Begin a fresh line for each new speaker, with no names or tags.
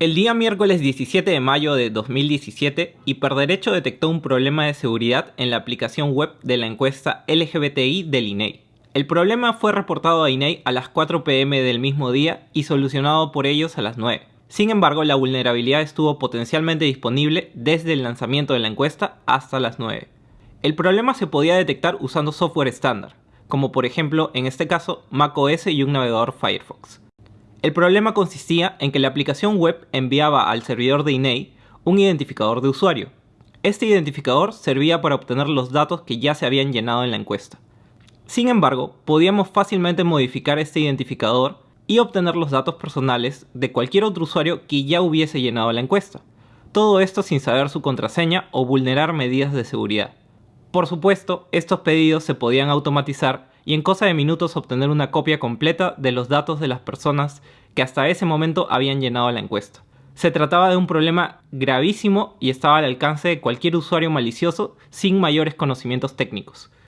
El día miércoles 17 de mayo de 2017, Hiperderecho detectó un problema de seguridad en la aplicación web de la encuesta LGBTI del INEI. El problema fue reportado a INEI a las 4 pm del mismo día y solucionado por ellos a las 9. Sin embargo, la vulnerabilidad estuvo potencialmente disponible desde el lanzamiento de la encuesta hasta las 9. El problema se podía detectar usando software estándar, como por ejemplo en este caso macOS y un navegador Firefox. El problema consistía en que la aplicación web enviaba al servidor de INEI un identificador de usuario. Este identificador servía para obtener los datos que ya se habían llenado en la encuesta. Sin embargo, podíamos fácilmente modificar este identificador y obtener los datos personales de cualquier otro usuario que ya hubiese llenado la encuesta. Todo esto sin saber su contraseña o vulnerar medidas de seguridad. Por supuesto, estos pedidos se podían automatizar y en cosa de minutos obtener una copia completa de los datos de las personas que hasta ese momento habían llenado la encuesta. Se trataba de un problema gravísimo y estaba al alcance de cualquier usuario malicioso sin mayores conocimientos técnicos.